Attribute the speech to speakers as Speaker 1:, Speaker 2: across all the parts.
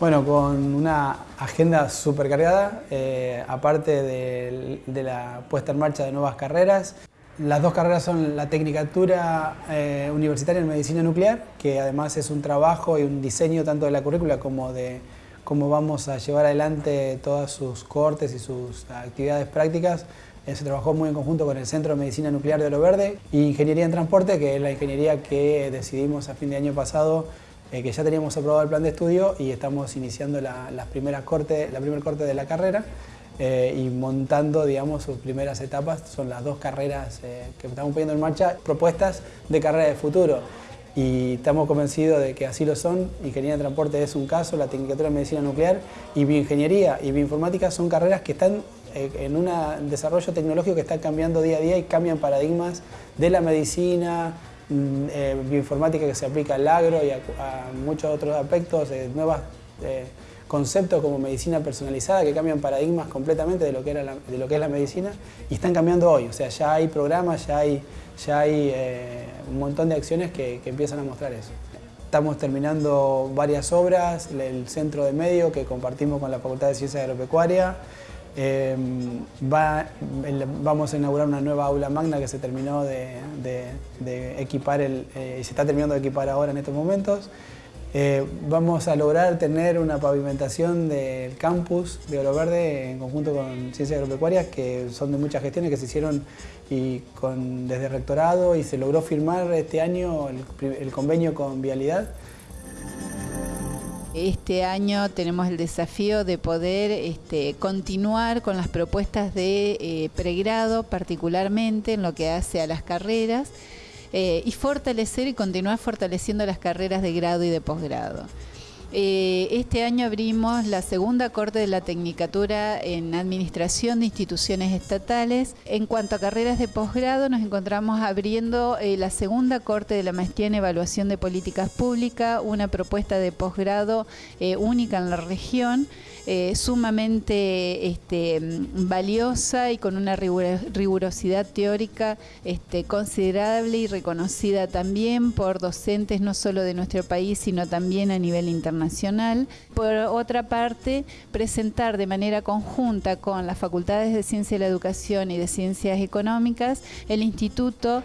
Speaker 1: Bueno, con una agenda súper cargada, eh, aparte de, la puesta en marcha de nuevas carreras. Las dos carreras son la Tecnicatura eh, Universitaria en Medicina Nuclear, que además es un trabajo y un diseño tanto de la currícula como de cómo vamos a llevar adelante todas sus cortes y sus actividades prácticas. Eh, se trabajó muy en conjunto con el Centro de Medicina Nuclear de Oro Verde y Ingeniería en Transporte, que es la ingeniería que decidimos a fin de año pasado eh, que ya teníamos aprobado el plan de estudio y estamos iniciando la, las primeras corte, la primer corte de la carrera eh, y montando digamos, sus primeras etapas. Son las dos carreras eh, que estamos poniendo en marcha, propuestas de carrera de futuro. Y estamos convencidos de que así lo son. Ingeniería de Transporte es un caso, la Tecnicatura de Medicina Nuclear y Bioingeniería y Bioinformática son carreras que están en un desarrollo tecnológico que está cambiando día a día y cambian paradigmas de la medicina, eh, bioinformática que se aplica al agro y a, muchos otros aspectos, de nuevos eh, conceptos como medicina personalizada que cambian paradigmas completamente de lo, que era de lo que es la medicina y están cambiando hoy. O sea, ya hay programas, ya hay, ya hay eh, un montón de acciones que, que empiezan a mostrar eso. Estamos terminando varias obras, el centro de medio que compartimos con la Facultad de Ciencias Agropecuarias, Em, vamos a inaugurar una nueva aula magna que se terminó de, equipar el, eh, y se está terminando de equipar ahora en estos momentos. Eh, vamos a lograr tener una pavimentación del campus de Oro Verde en conjunto con Ciencias Agropecuarias, que son de muchas gestiones que se hicieron y con, desde rectorado y se logró firmar este año el convenio con Vialidad
Speaker 2: este año tenemos el desafío de poder este, continuar con las propuestas de eh, pregrado, particularmente en lo que hace a las carreras, eh, y fortalecer y continuar fortaleciendo las carreras de grado y de posgrado. Eh, este año abrimos la segunda corte de la Tecnicatura en Administración de Instituciones Estatales. En cuanto a carreras de posgrado, nos encontramos abriendo eh, la segunda corte de la Maestría en Evaluación de Políticas Públicas, una propuesta de posgrado eh, única en la región. sumamente este, valiosa y con una rigurosidad teórica este, considerable y reconocida también por docentes no solo de nuestro país, sino también a nivel internacional Por otra parte, presentar de manera conjunta con las facultades de Ciencia de la Educación y de Ciencias Económicas el Instituto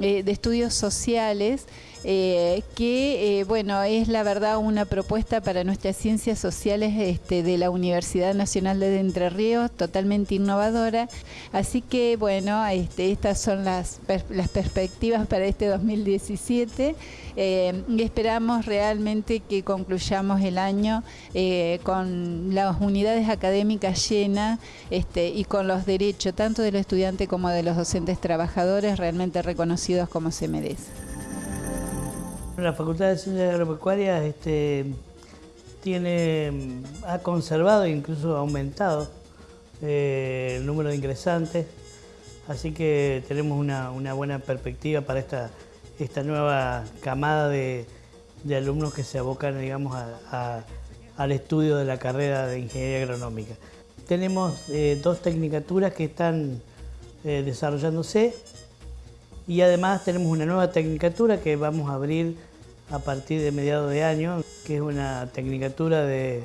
Speaker 2: eh, de Estudios Sociales eh, que eh, bueno es la verdad una propuesta para nuestras ciencias sociales este, de la Universidad Nacional de Entre Ríos, totalmente innovadora. Así que bueno, este, estas son las, las perspectivas para este 2017 eh, y esperamos realmente que concluyamos el año con las unidades académicas llenas este, y con los derechos tanto de los estudiantes como de los docentes trabajadores realmente reconocidos como se merece.
Speaker 3: La Facultad de Ciencias Agropecuarias este, tiene, ha conservado e incluso aumentado eh, el número de ingresantes, así que tenemos una, buena perspectiva para esta, esta nueva camada de, alumnos que se abocan digamos, al estudio de la carrera de Ingeniería Agronómica. Tenemos eh, dos tecnicaturas que están eh, desarrollándose y además tenemos una nueva tecnicatura que vamos a abrir a partir de mediados de año, que es una tecnicatura de,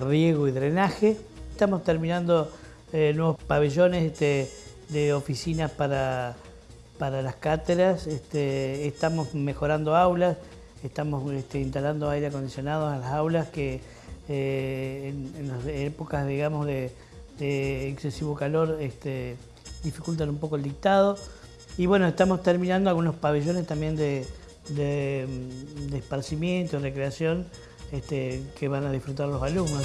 Speaker 3: riego y drenaje. Estamos terminando eh, nuevos pabellones este, de oficinas para, para las cátedras, este, estamos mejorando aulas, estamos este, instalando aire acondicionado en las aulas que eh, en, las épocas digamos, de, de excesivo calor dificultan un poco el dictado. Y bueno, estamos terminando algunos pabellones también de, de, de esparcimiento, recreación, este, que van a disfrutar los alumnos.